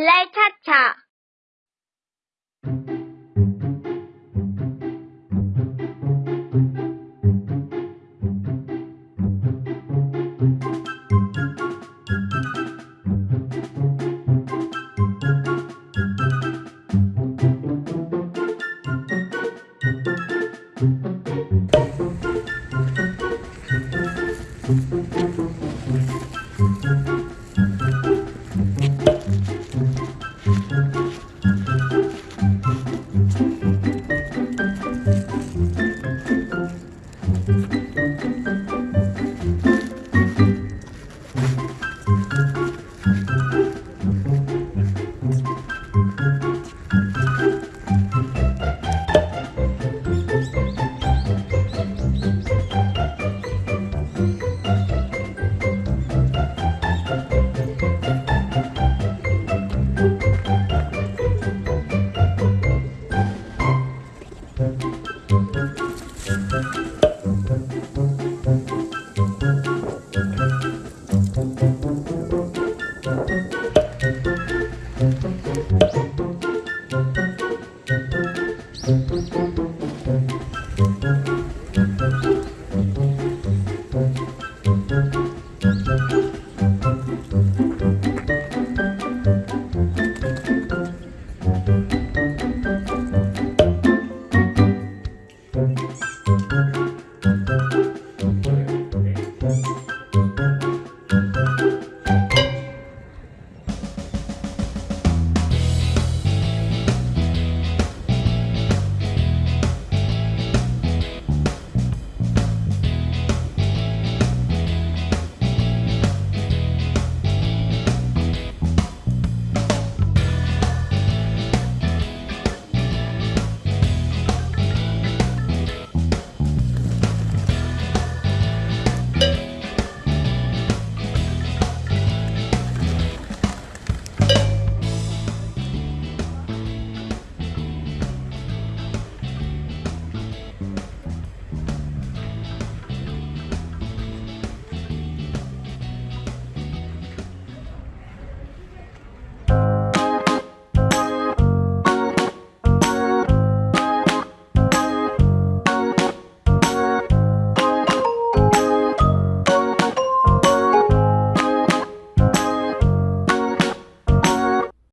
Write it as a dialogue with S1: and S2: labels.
S1: และชัชชา。